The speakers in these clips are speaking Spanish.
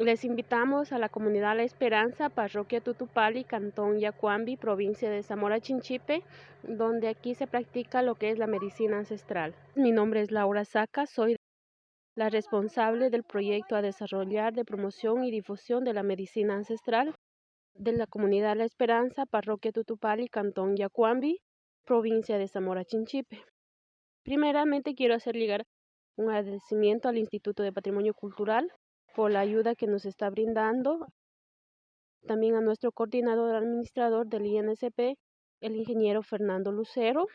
Les invitamos a la comunidad La Esperanza, parroquia Tutupali, cantón Yacuambi, provincia de Zamora Chinchipe, donde aquí se practica lo que es la medicina ancestral. Mi nombre es Laura Saca, soy la responsable del proyecto a desarrollar de promoción y difusión de la medicina ancestral de la comunidad La Esperanza, parroquia Tutupali, cantón Yacuambi, provincia de Zamora Chinchipe. Primeramente quiero hacer llegar un agradecimiento al Instituto de Patrimonio Cultural por la ayuda que nos está brindando. También a nuestro coordinador administrador del INSP, el ingeniero Fernando Lucero,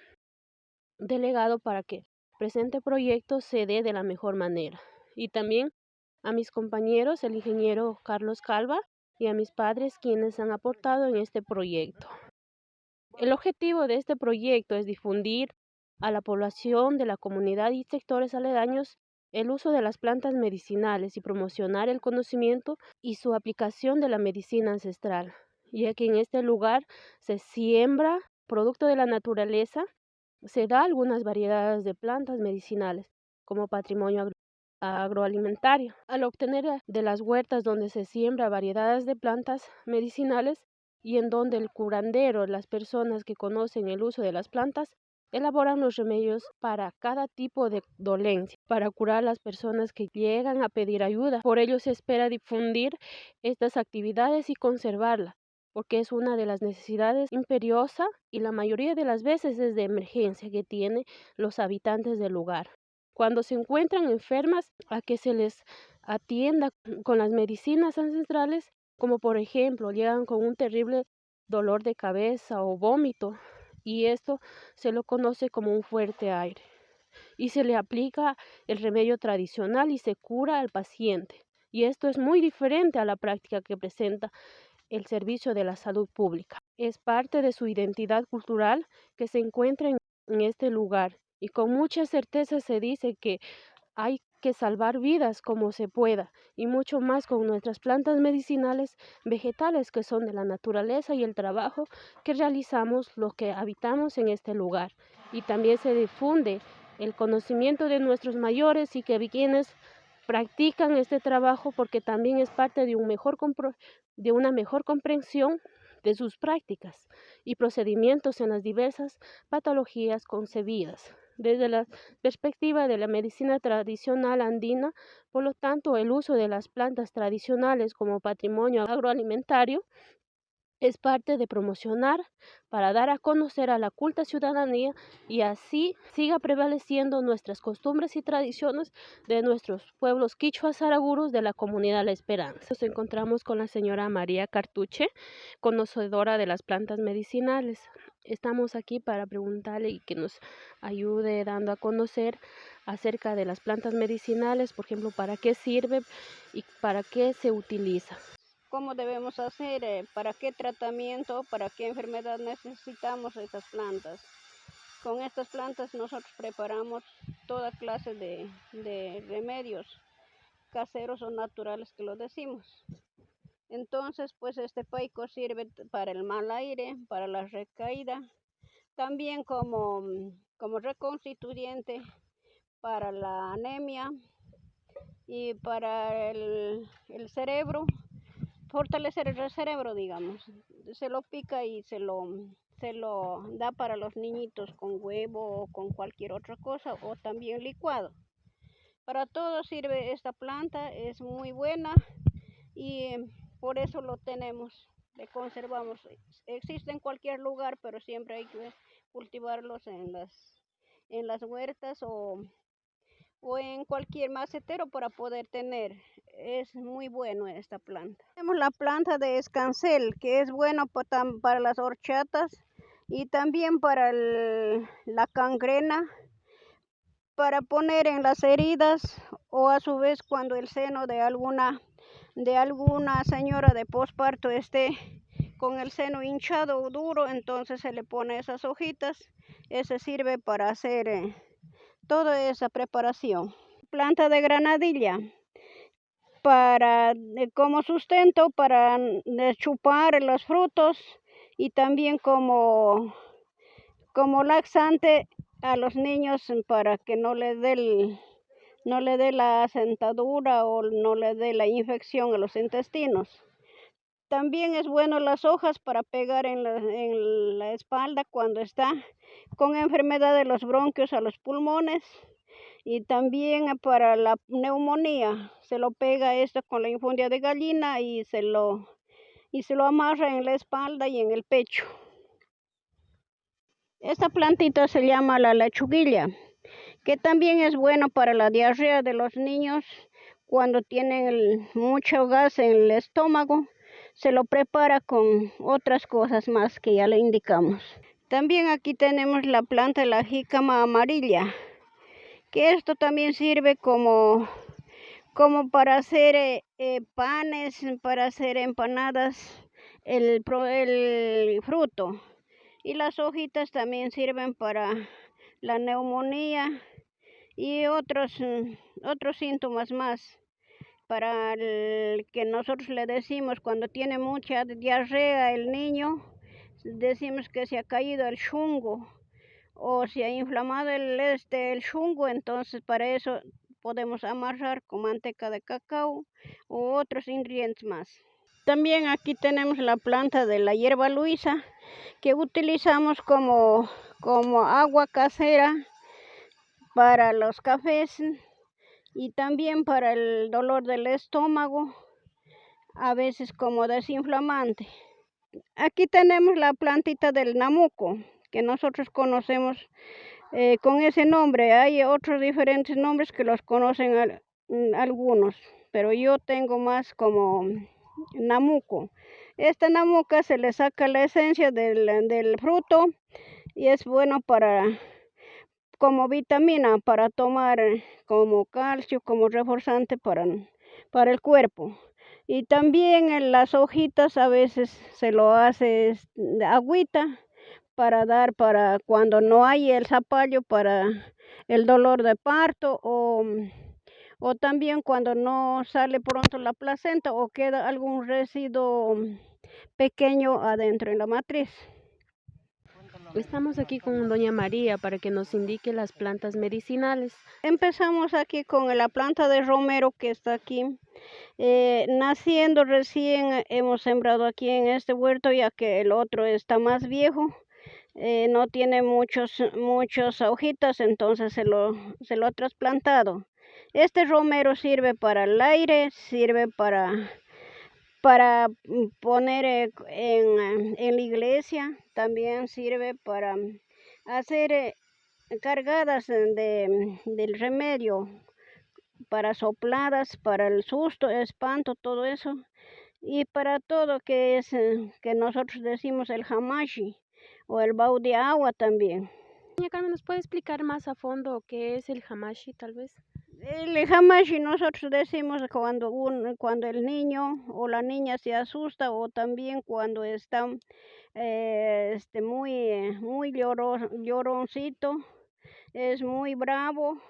delegado para que presente proyecto se dé de la mejor manera. Y también a mis compañeros, el ingeniero Carlos Calva, y a mis padres quienes han aportado en este proyecto. El objetivo de este proyecto es difundir a la población de la comunidad y sectores aledaños el uso de las plantas medicinales y promocionar el conocimiento y su aplicación de la medicina ancestral, ya que en este lugar se siembra producto de la naturaleza, se da algunas variedades de plantas medicinales como patrimonio agroalimentario. Al obtener de las huertas donde se siembra variedades de plantas medicinales y en donde el curandero, las personas que conocen el uso de las plantas, elaboran los remedios para cada tipo de dolencia, para curar a las personas que llegan a pedir ayuda. Por ello se espera difundir estas actividades y conservarlas, porque es una de las necesidades imperiosa y la mayoría de las veces es de emergencia que tienen los habitantes del lugar. Cuando se encuentran enfermas, a que se les atienda con las medicinas ancestrales, como por ejemplo llegan con un terrible dolor de cabeza o vómito, y esto se lo conoce como un fuerte aire. Y se le aplica el remedio tradicional y se cura al paciente. Y esto es muy diferente a la práctica que presenta el servicio de la salud pública. Es parte de su identidad cultural que se encuentra en, en este lugar y con mucha certeza se dice que hay que salvar vidas como se pueda y mucho más con nuestras plantas medicinales vegetales que son de la naturaleza y el trabajo que realizamos los que habitamos en este lugar. Y también se difunde el conocimiento de nuestros mayores y que quienes practican este trabajo porque también es parte de, un mejor de una mejor comprensión de sus prácticas y procedimientos en las diversas patologías concebidas desde la perspectiva de la medicina tradicional andina, por lo tanto el uso de las plantas tradicionales como patrimonio agroalimentario es parte de promocionar para dar a conocer a la culta ciudadanía y así siga prevaleciendo nuestras costumbres y tradiciones de nuestros pueblos quichuas araguros de la comunidad La Esperanza. Nos encontramos con la señora María Cartuche, conocedora de las plantas medicinales. Estamos aquí para preguntarle y que nos ayude dando a conocer acerca de las plantas medicinales, por ejemplo, para qué sirve y para qué se utiliza cómo debemos hacer, eh, para qué tratamiento, para qué enfermedad necesitamos estas plantas. Con estas plantas nosotros preparamos toda clase de, remedios caseros o naturales que lo decimos. Entonces, pues este paico sirve para el mal aire, para la recaída, también como, como reconstituyente para la anemia y para el cerebro fortalecer el cerebro, digamos. Se lo pica y se lo, se lo da para los niñitos con huevo o con cualquier otra cosa o también licuado. Para todo sirve esta planta, es muy buena y por eso lo tenemos, le conservamos. Existe en cualquier lugar, pero siempre hay que cultivarlos en las, en las huertas o o en cualquier macetero para poder tener. Es muy bueno esta planta. Tenemos la planta de escancel que es bueno para las horchatas y también para la cangrena, para poner en las heridas o a su vez cuando el seno de alguna, de alguna señora de posparto esté con el seno hinchado o duro, entonces se le pone esas hojitas. Ese sirve para hacer... Eh, toda esa preparación. Planta de granadilla para eh, como sustento para chupar los frutos y también como como laxante a los niños para que no les dé no le dé la sentadura o no le dé la infección a los intestinos. También es bueno las hojas para pegar en la, en la espalda cuando está con enfermedad de los bronquios a los pulmones y también para la neumonía se lo pega esto con la infundia de gallina y se lo y se lo amarra en la espalda y en el pecho. Esta plantita se llama la lechuguilla, que también es bueno para la diarrea de los niños cuando tienen mucho gas en el estómago. Se lo prepara con otras cosas más que ya le indicamos. También aquí tenemos la planta de la jícama amarilla que esto también sirve como, como para hacer eh, eh, panes, para hacer empanadas, el, el fruto. Y las hojitas también sirven para la neumonía y otros, mm, otros síntomas más para el que nosotros le decimos cuando tiene mucha diarrea el niño, decimos que se ha caído el chungo o si ha inflamado el, este, el chungo, entonces para eso podemos amarrar con manteca de cacao u otros ingredientes más. También aquí tenemos la planta de la hierba luisa que utilizamos como, como agua casera para los cafés y también para el dolor del estómago, a veces como desinflamante. Aquí tenemos la plantita del namuco que nosotros conocemos eh, con ese nombre. Hay otros diferentes nombres que los conocen mm, algunos, pero yo tengo más como namuco. Esta namuca se le saca la esencia del, del fruto y es bueno para como vitamina para tomar como calcio, como reforzante para, para el cuerpo. Y también en las hojitas a veces se lo hace agüita para dar para cuando no hay el zapallo para el dolor de parto o, o también cuando no sale pronto la placenta o queda algún residuo pequeño adentro en la matriz. Estamos aquí con doña María para que nos indique las plantas medicinales. Empezamos aquí con la planta de romero que está aquí. Eh, naciendo recién hemos sembrado aquí en este huerto ya que el otro está más viejo eh, no tiene muchos, muchas hojitas, entonces se lo, se lo ha trasplantado. Este romero sirve para el aire, sirve para, para poner eh, en, en la iglesia, también sirve para hacer eh, cargadas de, del remedio, para sopladas, para el susto, espanto, todo eso. Y para todo que es que nosotros decimos el hamashi o el bau de agua también. Doña Carmen, ¿nos puede explicar más a fondo qué es el hamashi tal vez? El hamashi nosotros decimos cuando, un, cuando el niño o la niña se asusta o también cuando está eh, este, muy, muy lloroncito, es muy bravo.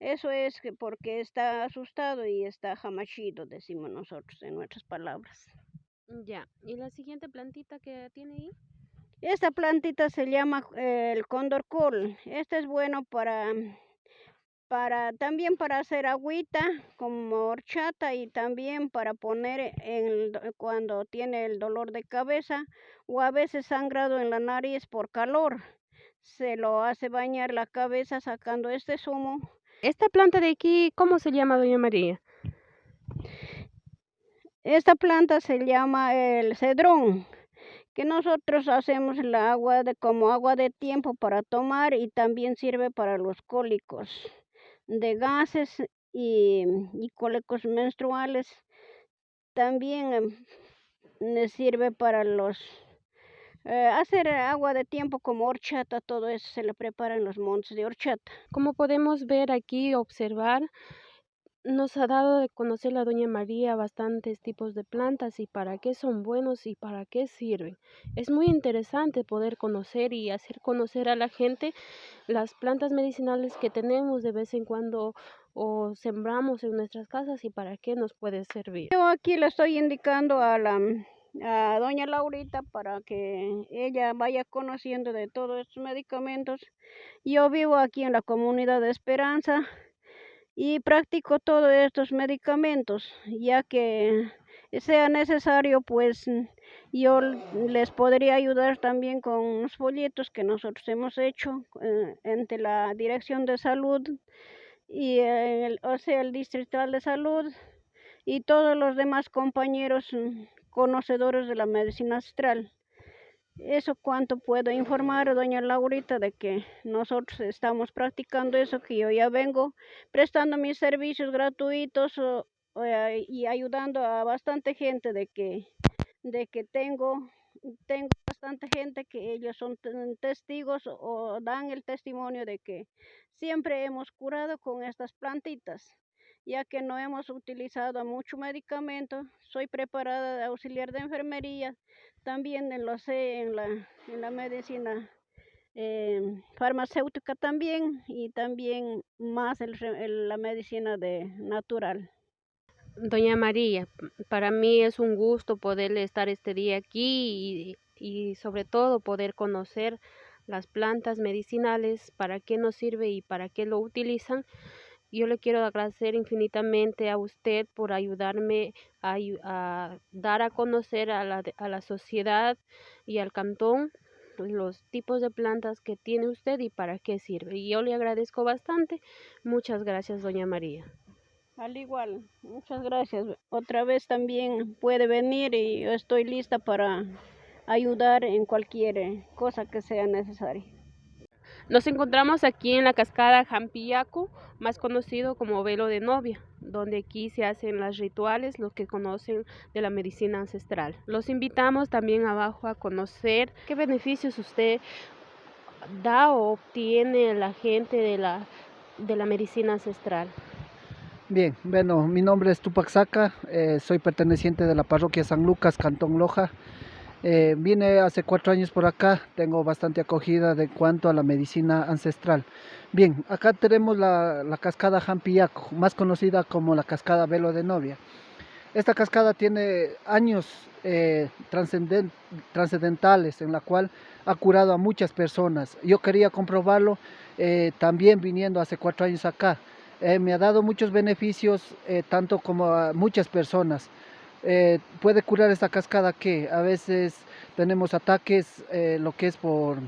Eso es porque está asustado y está hamashido, decimos nosotros en nuestras palabras. Ya, ¿y la siguiente plantita que tiene ahí? Esta plantita se llama eh, el cóndor col. Este es bueno para, para también para hacer agüita como horchata y también para poner en cuando tiene el dolor de cabeza o a veces sangrado en la nariz por calor. Se lo hace bañar la cabeza sacando este zumo. Esta planta de aquí, ¿cómo se llama, doña María? Esta planta se llama el cedrón que nosotros hacemos el agua de, como agua de tiempo para tomar y también sirve para los cólicos de gases y, cólicos menstruales. También em, sirve para los eh, hacer agua de tiempo como horchata, todo eso se le prepara en los montes de horchata. Como podemos ver aquí, observar, nos ha dado de conocer la doña María bastantes tipos de plantas y para qué son buenos y para qué sirven. Es muy interesante poder conocer y hacer conocer a la gente las plantas medicinales que tenemos de vez en cuando o sembramos en nuestras casas y para qué nos puede servir. Yo aquí le estoy indicando a la doña Laurita para que ella vaya conociendo de todos estos medicamentos. Yo vivo aquí en la comunidad de Esperanza y practico todos estos medicamentos, ya que sea necesario, pues yo les podría ayudar también con unos folletos que nosotros hemos hecho eh, entre la Dirección de Salud y el, o sea, el Distrital de Salud y todos los demás compañeros mm, conocedores de la medicina astral. Eso cuanto puedo informar, doña Laurita, de que nosotros estamos practicando eso, que yo ya vengo prestando mis servicios gratuitos y ayudando a bastante gente de que, de que tengo, tengo bastante gente que ellos son testigos o dan el testimonio de que siempre hemos curado con estas plantitas ya que no hemos utilizado mucho medicamento. Soy preparada de auxiliar de enfermería, también lo sé en la, en la medicina em, farmacéutica también y también más el, la medicina de natural. Doña María, para mí es un gusto poder estar este día aquí y, y sobre todo poder conocer las plantas medicinales, para qué nos sirve y para qué lo utilizan. Yo le quiero agradecer infinitamente a usted por ayudarme a, dar a conocer a la, a la sociedad y al cantón los tipos de plantas que tiene usted y para qué sirve. Y yo le agradezco bastante. Muchas gracias, doña María. Al igual, muchas gracias. Otra vez también puede venir y yo estoy lista para ayudar en cualquier cosa que sea necesaria. Nos encontramos aquí en la cascada Jampillaco, más conocido como velo de novia, donde aquí se hacen los rituales, los que conocen de la medicina ancestral. Los invitamos también abajo a conocer qué beneficios usted da o obtiene la gente de la, de la medicina ancestral. Bien, bueno, mi nombre es Tupac Saca, eh, soy perteneciente de la parroquia San Lucas, Cantón Loja. Eh, vine hace cuatro años por acá, tengo bastante acogida de cuanto a la medicina ancestral. Bien, acá tenemos la, cascada Jampillaco, más conocida como la cascada Velo de Novia. Esta cascada tiene años eh, trascendentales en la cual ha curado a muchas personas. Yo quería comprobarlo eh, también viniendo hace cuatro años acá. me ha dado muchos beneficios, tanto como a muchas personas. Eh, puede curar esta cascada que a veces tenemos ataques, eh, lo que es por,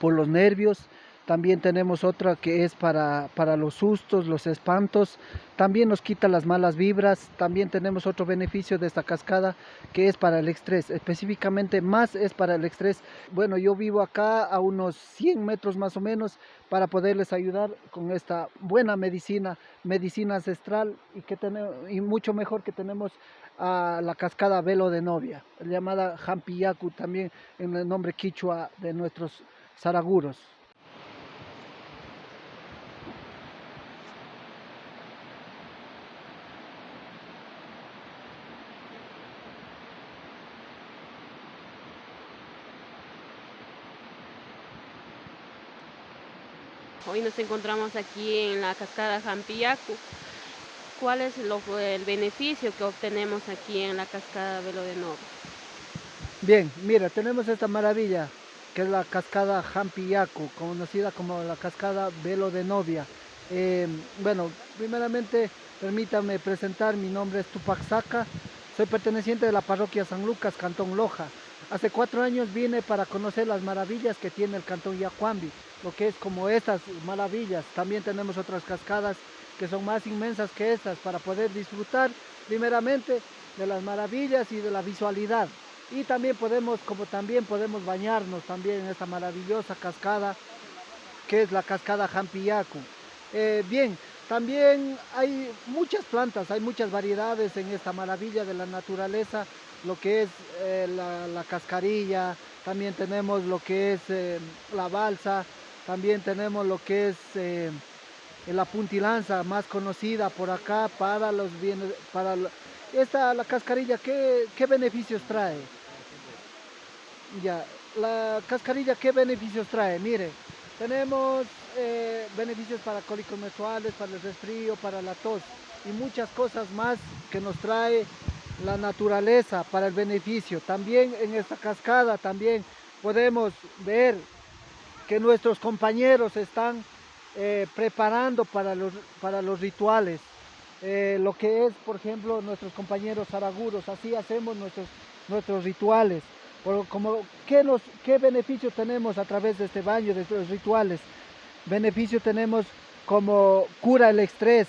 por los nervios, también tenemos otra que es para, para, los sustos, los espantos. También nos quita las malas vibras. También tenemos otro beneficio de esta cascada que es para el estrés. Específicamente más es para el estrés. Bueno, yo vivo acá a unos 100 metros más o menos para poderles ayudar con esta buena medicina, medicina ancestral y, que tenemos, y mucho mejor que tenemos a la cascada Velo de Novia, llamada Jampiyacu también en el nombre quichua de nuestros zaraguros. Hoy nos encontramos aquí en la cascada Jampillacu. ¿Cuál es el beneficio que obtenemos aquí en la cascada Velo de Novia? Bien, mira, tenemos esta maravilla que es la cascada Jampillacu, conocida como la cascada Velo de Novia. Eh, bueno, primeramente permítame presentar, mi nombre es Tupac Saca, soy perteneciente de la parroquia San Lucas, Cantón Loja. Hace cuatro años vine para conocer las maravillas que tiene el Cantón Yacuambi lo que es como estas maravillas. También tenemos otras cascadas que son más inmensas que estas para poder disfrutar primeramente de las maravillas y de la visualidad. Y también podemos, como también podemos bañarnos también en esta maravillosa cascada que es la cascada Jampillacu. Eh, bien, también hay muchas plantas, hay muchas variedades en esta maravilla de la naturaleza, lo que es eh, la, cascarilla, también tenemos lo que es eh, la balsa, también tenemos lo que es la puntilanza, más conocida por acá para los bienes, para esta la cascarilla, ¿qué, beneficios trae? Ya, la cascarilla, ¿qué beneficios trae? Mire, tenemos eh, beneficios para cólicos menstruales, para el resfrío, para la tos y muchas cosas más que nos trae la naturaleza para el beneficio. También en esta cascada también podemos ver que nuestros compañeros están eh, preparando para los, para los rituales. Eh, lo que es, por ejemplo, nuestros compañeros araguros, así hacemos nuestros, nuestros rituales. como, ¿qué, nos, ¿Qué beneficio tenemos a través de este baño, de estos rituales? Beneficio tenemos como cura el estrés,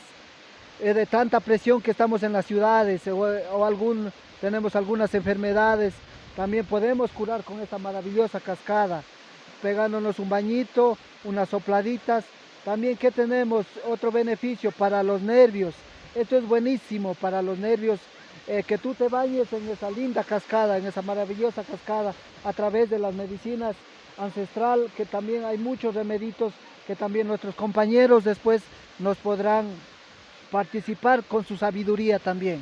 eh, de tanta presión que estamos en las ciudades o, algún, tenemos algunas enfermedades, también podemos curar con esta maravillosa cascada, pegándonos un bañito, unas sopladitas. También que tenemos otro beneficio para los nervios. Esto es buenísimo para los nervios, eh, que tú te bañes en esa linda cascada, en esa maravillosa cascada, a través de las medicinas ancestral, que también hay muchos remeditos que también nuestros compañeros después nos podrán participar con su sabiduría también.